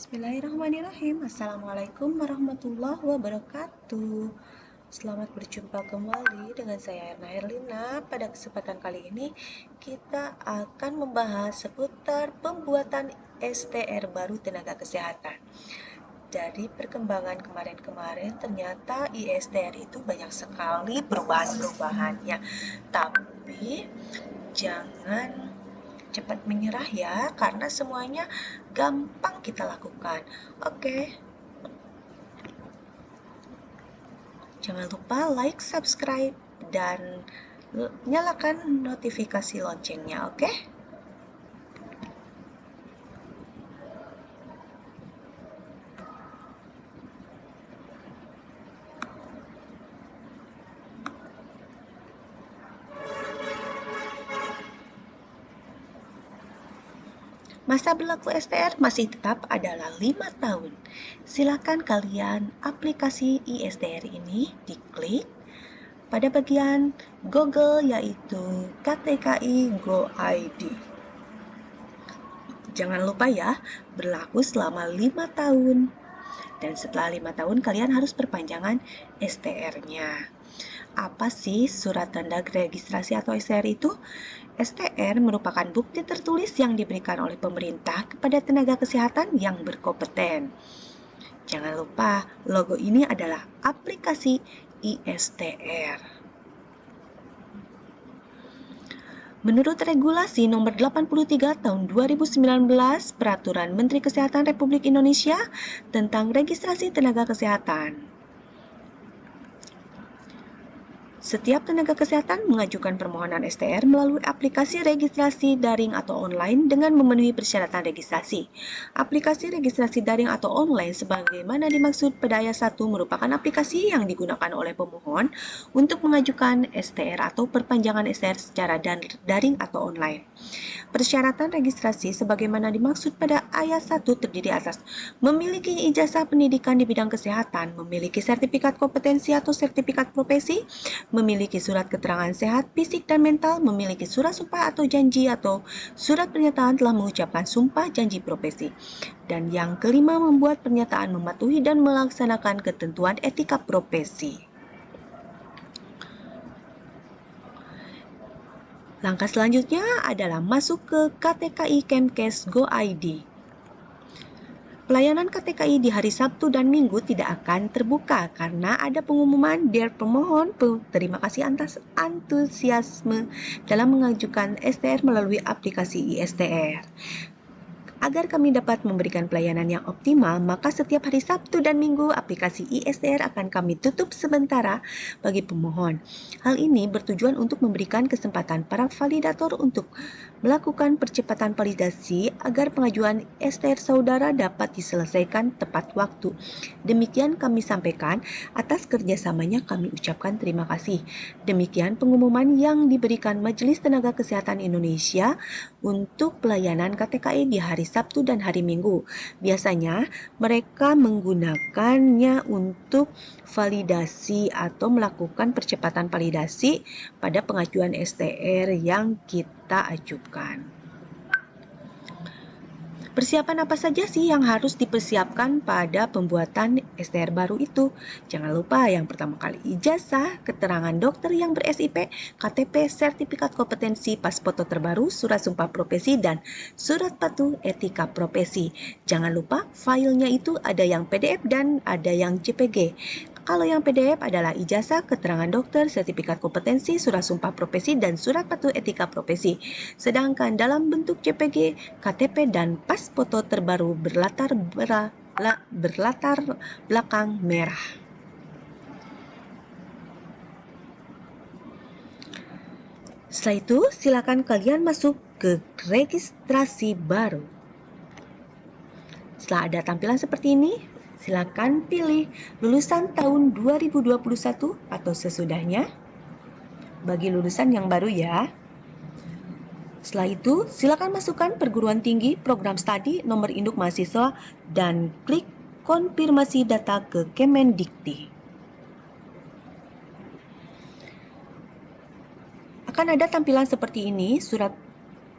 Bismillahirrahmanirrahim. Assalamualaikum warahmatullahi wabarakatuh. Selamat berjumpa kembali dengan saya Erna Herlina Pada kesempatan kali ini kita akan membahas seputar pembuatan STR baru tenaga kesehatan. Dari perkembangan kemarin-kemarin ternyata ISTR itu banyak sekali perubahan-perubahannya. Tapi jangan cepat menyerah ya karena semuanya gampang kita lakukan oke jangan lupa like subscribe dan nyalakan notifikasi loncengnya oke okay? Masa berlaku STR masih tetap adalah 5 tahun. Silakan kalian aplikasi ISTR ini diklik pada bagian Google yaitu KTKI Go ID. Jangan lupa ya, berlaku selama 5 tahun. Dan setelah 5 tahun kalian harus perpanjangan STR-nya. Apa sih surat tanda registrasi atau STR itu? STR merupakan bukti tertulis yang diberikan oleh pemerintah kepada tenaga kesehatan yang berkompeten. Jangan lupa, logo ini adalah aplikasi ISTR. Menurut regulasi nomor 83 tahun 2019 Peraturan Menteri Kesehatan Republik Indonesia tentang registrasi tenaga kesehatan Setiap tenaga kesehatan mengajukan permohonan STR melalui aplikasi registrasi daring atau online dengan memenuhi persyaratan registrasi. Aplikasi registrasi daring atau online sebagaimana dimaksud pada ayat 1 merupakan aplikasi yang digunakan oleh pemohon untuk mengajukan STR atau perpanjangan STR secara daring atau online. Persyaratan registrasi sebagaimana dimaksud pada ayat 1 terdiri atas memiliki ijazah pendidikan di bidang kesehatan, memiliki sertifikat kompetensi atau sertifikat profesi, memiliki surat keterangan sehat fisik dan mental, memiliki surat sumpah atau janji atau surat pernyataan telah mengucapkan sumpah janji profesi. Dan yang kelima membuat pernyataan mematuhi dan melaksanakan ketentuan etika profesi. Langkah selanjutnya adalah masuk ke KTKI Kemkes Go ID. Pelayanan KTKI di hari Sabtu dan Minggu tidak akan terbuka karena ada pengumuman dari pemohon. Terima kasih atas antusiasme dalam mengajukan STR melalui aplikasi ISTR. Agar kami dapat memberikan pelayanan yang optimal, maka setiap hari Sabtu dan Minggu aplikasi ISDR akan kami tutup sementara bagi pemohon. Hal ini bertujuan untuk memberikan kesempatan para validator untuk melakukan percepatan validasi agar pengajuan STR saudara dapat diselesaikan tepat waktu. Demikian kami sampaikan, atas kerjasamanya kami ucapkan terima kasih. Demikian pengumuman yang diberikan Majelis Tenaga Kesehatan Indonesia untuk pelayanan KTKI di hari Sabtu dan hari Minggu. Biasanya mereka menggunakannya untuk validasi atau melakukan percepatan validasi pada pengajuan STR yang kita ajukan. Persiapan apa saja sih yang harus dipersiapkan pada pembuatan STR baru itu? Jangan lupa yang pertama kali ijazah, keterangan dokter yang ber-SIP, KTP, sertifikat kompetensi, pas foto terbaru, surat sumpah profesi, dan surat patuh etika profesi. Jangan lupa filenya itu ada yang PDF dan ada yang JPG. Kalau yang PDF adalah ijazah, keterangan dokter, sertifikat kompetensi, surat sumpah profesi, dan surat patuh etika profesi. Sedangkan dalam bentuk JPG, KTP, dan pas foto terbaru berlatar berlatar belakang merah. Setelah itu, silakan kalian masuk ke registrasi baru. Setelah ada tampilan seperti ini, Silakan pilih lulusan tahun 2021 atau sesudahnya. Bagi lulusan yang baru ya. Setelah itu, silakan masukkan perguruan tinggi, program studi, nomor induk mahasiswa, dan klik konfirmasi data ke Kemendikti. Akan ada tampilan seperti ini, surat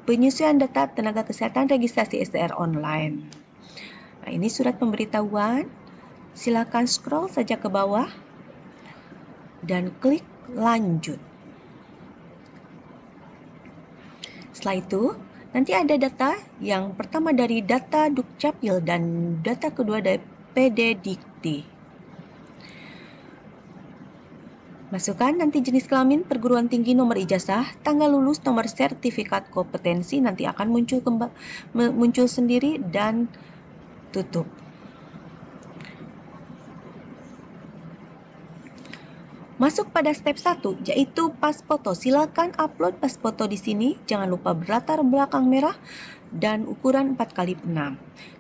penyesuaian data tenaga kesehatan registrasi STR online. Nah, ini surat pemberitahuan. Silakan scroll saja ke bawah dan klik lanjut. Setelah itu, nanti ada data yang pertama dari data Dukcapil dan data kedua dari PD Dikti. Masukkan nanti jenis kelamin, perguruan tinggi, nomor ijazah, tanggal lulus, nomor sertifikat kompetensi nanti akan muncul muncul sendiri dan tutup. Masuk pada step 1 yaitu pas foto. Silakan upload pas foto di sini. Jangan lupa berlatar belakang merah dan ukuran 4x6.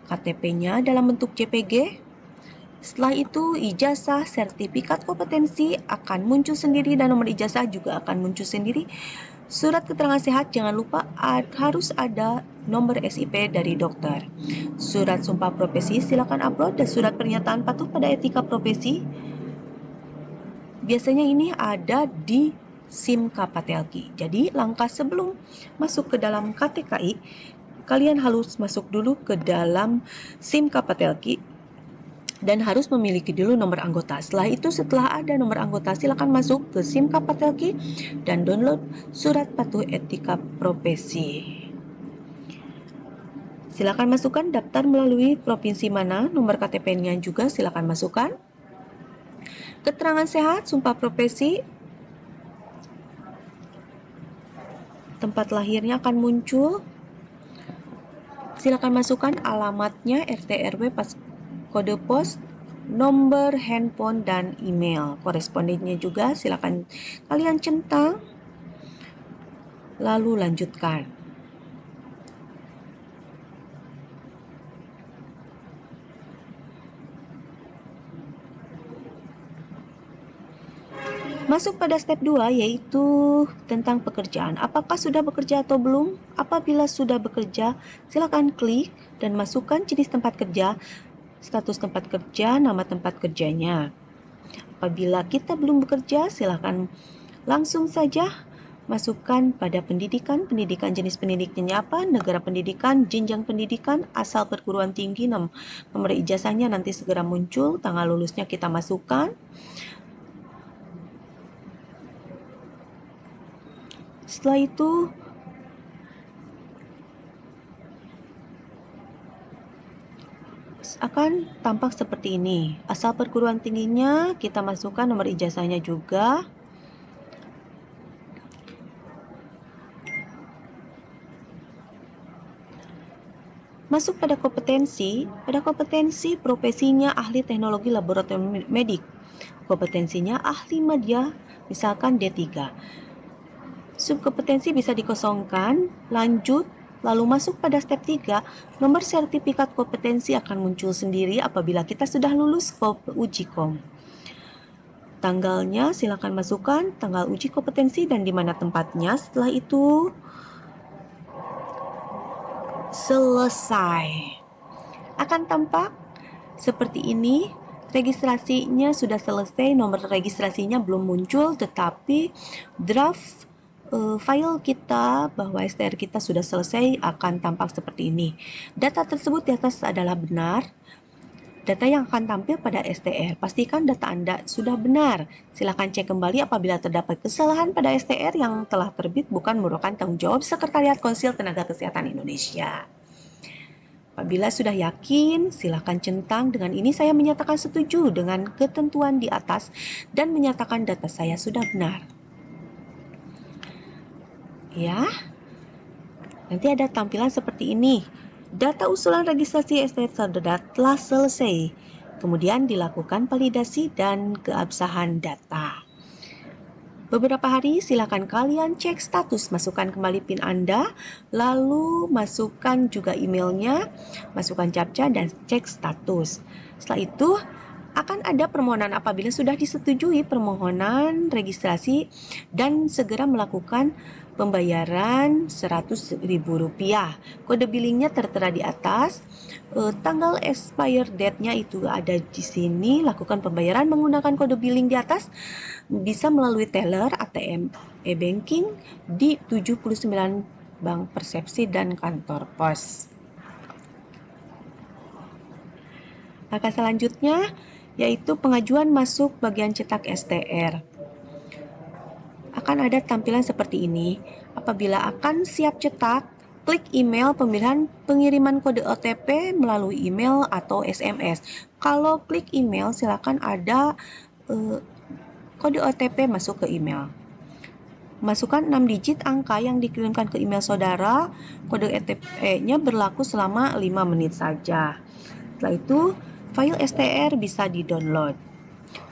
KTP-nya dalam bentuk JPG setelah itu, ijazah, sertifikat kompetensi akan muncul sendiri dan nomor ijazah juga akan muncul sendiri. Surat keterangan sehat jangan lupa harus ada nomor SIP dari dokter. Surat sumpah profesi silakan upload dan surat pernyataan patuh pada etika profesi. Biasanya ini ada di SIM Kapatelki. Jadi langkah sebelum masuk ke dalam KTKI, kalian harus masuk dulu ke dalam SIM Kapatelki dan harus memiliki dulu nomor anggota. Setelah itu, setelah ada nomor anggota, silakan masuk ke SIM Kapatelki dan download surat patuh etika profesi. Silakan masukkan daftar melalui provinsi mana, nomor KTP-nya juga silakan masukkan. Keterangan sehat, sumpah profesi, tempat lahirnya akan muncul. Silakan masukkan alamatnya, RT RW, pas kode pos, nomor handphone, dan email. Korespondennya juga silakan kalian centang, lalu lanjutkan. Masuk pada step 2 yaitu tentang pekerjaan. Apakah sudah bekerja atau belum? Apabila sudah bekerja, silakan klik dan masukkan jenis tempat kerja status tempat kerja, nama tempat kerjanya. Apabila kita belum bekerja, silakan langsung saja masukkan pada pendidikan, pendidikan jenis pendidikannya apa, negara pendidikan, jenjang pendidikan, asal perguruan tinggi, nomor ijazahnya nanti segera muncul, tanggal lulusnya kita masukkan. Setelah itu akan tampak seperti ini. Asal perguruan tingginya kita masukkan nomor ijazahnya juga. Masuk pada kompetensi, pada kompetensi profesinya ahli teknologi laboratorium medik. Kompetensinya ahli media, misalkan D3. Subkompetensi bisa dikosongkan, lanjut, Lalu masuk pada step 3, nomor sertifikat kompetensi akan muncul sendiri apabila kita sudah lulus uji kom. Tanggalnya silakan masukkan tanggal uji kompetensi dan di mana tempatnya. Setelah itu selesai. Akan tampak seperti ini. Registrasinya sudah selesai, nomor registrasinya belum muncul tetapi draft uh, file kita bahwa STR kita sudah selesai akan tampak seperti ini. Data tersebut di atas adalah benar. Data yang akan tampil pada STR, pastikan data Anda sudah benar. Silakan cek kembali apabila terdapat kesalahan pada STR yang telah terbit bukan merupakan tanggung jawab Sekretariat Konsil Tenaga Kesehatan Indonesia. Apabila sudah yakin, silakan centang dengan ini saya menyatakan setuju dengan ketentuan di atas dan menyatakan data saya sudah benar ya. Nanti ada tampilan seperti ini. Data usulan registrasi STR Saudara telah selesai. Kemudian dilakukan validasi dan keabsahan data. Beberapa hari silakan kalian cek status, masukkan kembali PIN Anda, lalu masukkan juga emailnya, masukkan captcha dan cek status. Setelah itu akan ada permohonan apabila sudah disetujui permohonan registrasi dan segera melakukan pembayaran Rp100.000. Kode billingnya tertera di atas. E, tanggal expire date-nya itu ada di sini. Lakukan pembayaran menggunakan kode billing di atas. Bisa melalui teller, ATM, e-banking di 79 bank persepsi dan kantor pos. Langkah selanjutnya yaitu pengajuan masuk bagian cetak STR. Akan ada tampilan seperti ini. Apabila akan siap cetak, klik email pemilihan pengiriman kode OTP melalui email atau SMS. Kalau klik email, silakan ada uh, kode OTP masuk ke email. Masukkan 6 digit angka yang dikirimkan ke email saudara. Kode OTP-nya berlaku selama 5 menit saja. Setelah itu, file STR bisa di-download.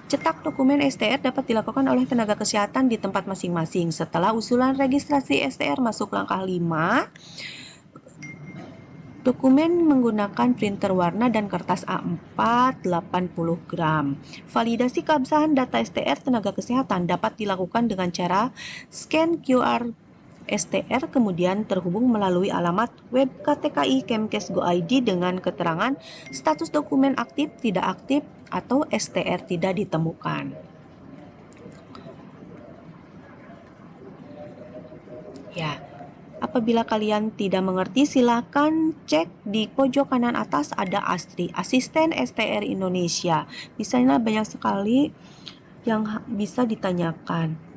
Cetak dokumen STR dapat dilakukan oleh tenaga kesehatan di tempat masing-masing. Setelah usulan registrasi STR masuk langkah 5, Dokumen menggunakan printer warna dan kertas A4 80 gram. Validasi keabsahan data STR tenaga kesehatan dapat dilakukan dengan cara scan QR STR kemudian terhubung melalui alamat web KTKI Kemkes Go ID dengan keterangan status dokumen aktif, tidak aktif, atau STR tidak ditemukan. Ya, Apabila kalian tidak mengerti, silakan cek di pojok kanan atas ada ASTRI, Asisten STR Indonesia. Di sana banyak sekali yang bisa ditanyakan.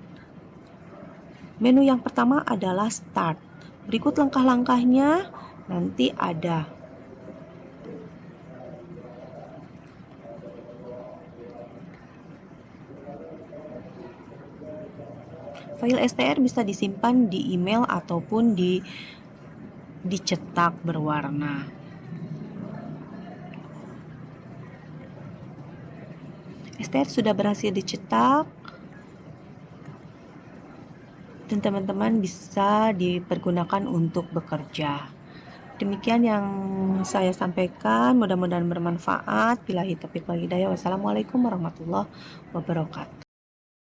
Menu yang pertama adalah Start. Berikut langkah-langkahnya nanti ada. File STR bisa disimpan di email ataupun di dicetak berwarna. STR sudah berhasil dicetak dan teman-teman bisa dipergunakan untuk bekerja. Demikian yang saya sampaikan, mudah-mudahan bermanfaat. Bila taufiq wal hidayah. Wassalamualaikum warahmatullahi wabarakatuh.